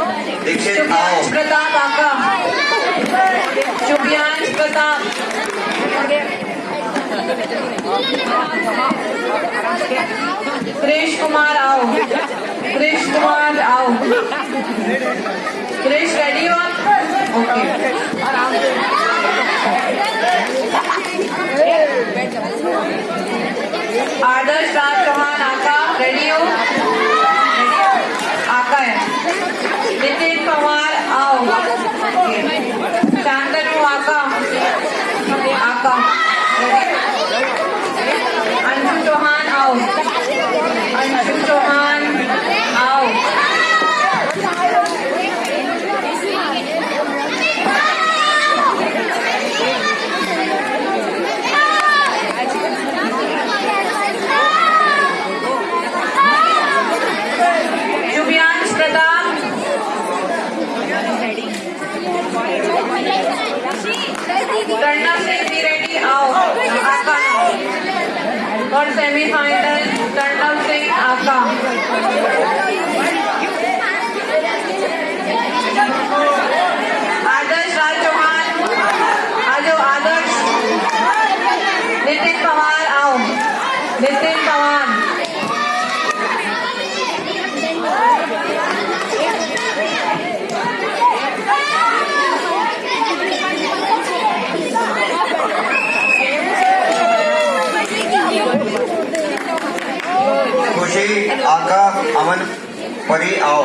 आओ। प्रताप आका शुभियांश प्रताप। कृष कुमार आओ। कृष कुमार आओ। कृष रेडी हो ओके आदर्श राज चौहान आका रेडी हो? अंशु चौहान आओ अंशु चौहान आओ शुभियांश प्रताप प्रणव और सेमीफाइनल कर्णव सिंह आका आदर्श राज चौहान आ जाओ आदर्श नितिन पवार आओ नितिन पवार खुशी आका अमन परी आओ।